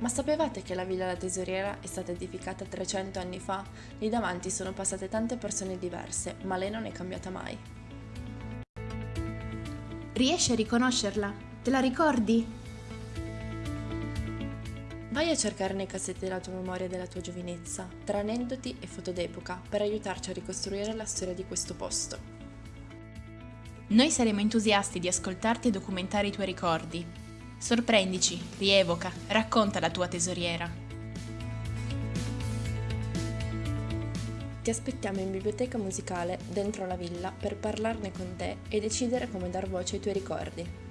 Ma sapevate che la Villa La Tesoriera è stata edificata 300 anni fa? Lì davanti sono passate tante persone diverse, ma lei non è cambiata mai. Riesci a riconoscerla? Te la ricordi? Vai a cercare nei cassetti della tua memoria della tua giovinezza, tra aneddoti e foto d'epoca, per aiutarci a ricostruire la storia di questo posto. Noi saremo entusiasti di ascoltarti e documentare i tuoi ricordi. Sorprendici, rievoca, racconta la tua tesoriera. Ti aspettiamo in biblioteca musicale dentro la villa per parlarne con te e decidere come dar voce ai tuoi ricordi.